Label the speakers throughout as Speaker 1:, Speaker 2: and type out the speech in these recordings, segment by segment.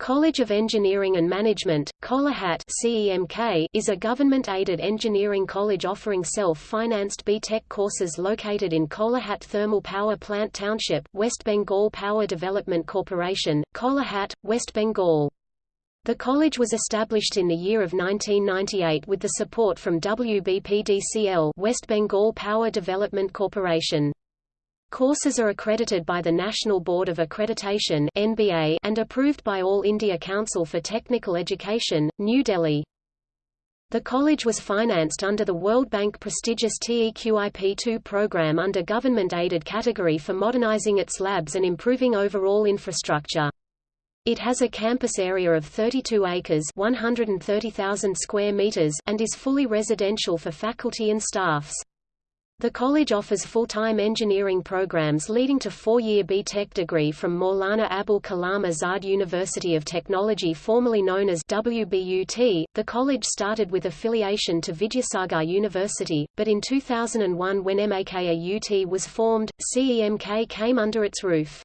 Speaker 1: College of Engineering and Management, Kolaghat CEMK, is a government-aided engineering college offering self-financed B.Tech courses located in Kolaghat Thermal Power Plant Township, West Bengal Power Development Corporation, Kolaghat, West Bengal. The college was established in the year of 1998 with the support from WBPDCL West Bengal Power Development Corporation. Courses are accredited by the National Board of Accreditation (NBA) and approved by All India Council for Technical Education, New Delhi. The college was financed under the World Bank prestigious TEQIP2 program under government-aided category for modernizing its labs and improving overall infrastructure. It has a campus area of 32 acres 130,000 square meters and is fully residential for faculty and staffs. The college offers full-time engineering programs leading to four-year B.Tech degree from Maulana Abul Kalam Azad University of Technology formerly known as WBUT. The college started with affiliation to Vidyasagar University, but in 2001 when MAKAUT was formed, CEMK came under its roof.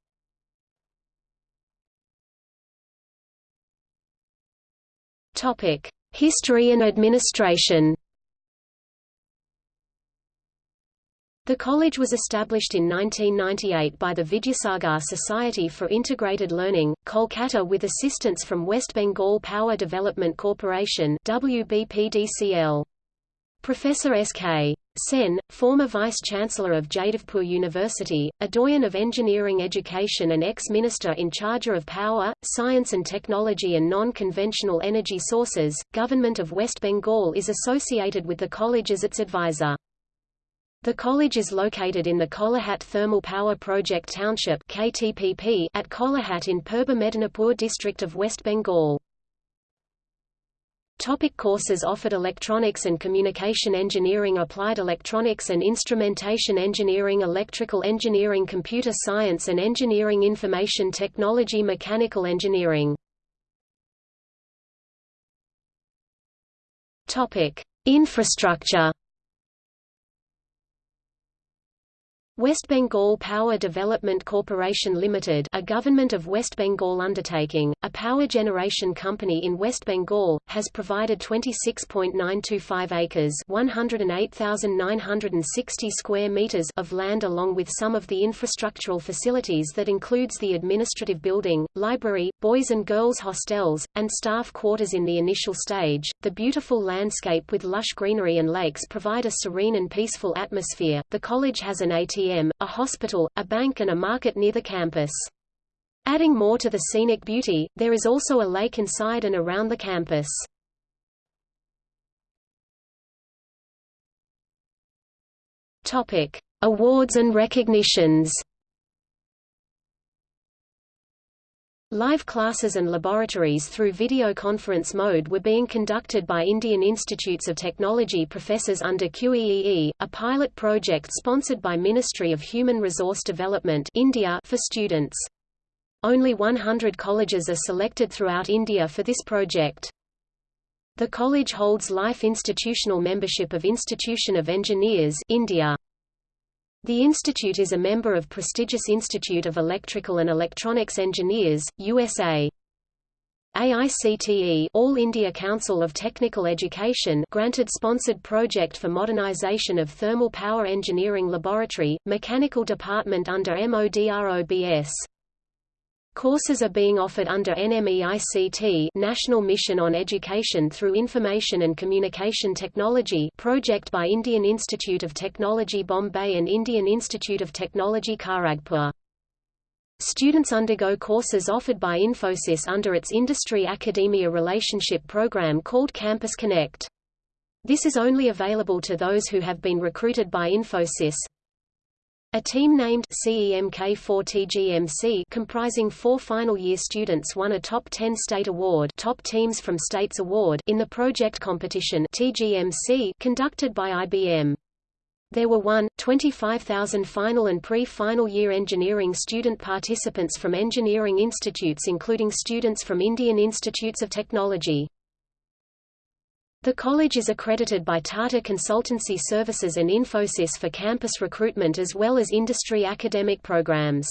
Speaker 1: History and administration The college was established in 1998 by the Vidyasagar Society for Integrated Learning, Kolkata with assistance from West Bengal Power Development Corporation WBPDCL. Professor S.K. Sen, former Vice-Chancellor of Jadavpur University, a doyen of engineering education and ex-minister in charge of power, science and technology and non-conventional energy sources, Government of West Bengal is associated with the college as its advisor. The college is located in the Kolaghat Thermal Power Project Township KTPP at Kolaghat in Purba Medinipur district of West Bengal. Topic courses offered Electronics and Communication Engineering Applied Electronics and Instrumentation Engineering Electrical Engineering Computer Science and Engineering Information Technology Mechanical Engineering Topic. Infrastructure West Bengal Power Development Corporation Limited a government of West Bengal undertaking, a power generation company in West Bengal, has provided 26.925 acres 108,960 square meters of land along with some of the infrastructural facilities that includes the administrative building, library, boys and girls hostels, and staff quarters in the initial stage. The beautiful landscape with lush greenery and lakes provide a serene and peaceful atmosphere. The college has an ATM a hospital, a bank and a market near the campus. Adding more to the scenic beauty, there is also a lake inside and around the campus. Topic: Awards and recognitions. Live classes and laboratories through video conference mode were being conducted by Indian Institutes of Technology professors under QEEE, a pilot project sponsored by Ministry of Human Resource Development India for students. Only 100 colleges are selected throughout India for this project. The college holds life institutional membership of Institution of Engineers India. The institute is a member of prestigious Institute of Electrical and Electronics Engineers, USA. AICTE All India Council of Technical Education granted sponsored project for modernization of Thermal Power Engineering Laboratory, Mechanical Department under MODROBS. Courses are being offered under NMEICT National Mission on Education through Information and Communication Technology project by Indian Institute of Technology Bombay and Indian Institute of Technology Kharagpur. Students undergo courses offered by Infosys under its industry-academia relationship program called Campus Connect. This is only available to those who have been recruited by Infosys. A team named CEMK4TGMC comprising four final-year students won a Top 10 State Award Top Teams from States Award in the project competition TGMC conducted by IBM. There were 1, 25,000 final and pre-final year engineering student participants from engineering institutes including students from Indian Institutes of Technology. The college is accredited by Tata Consultancy Services and Infosys for campus recruitment as well as industry academic programs.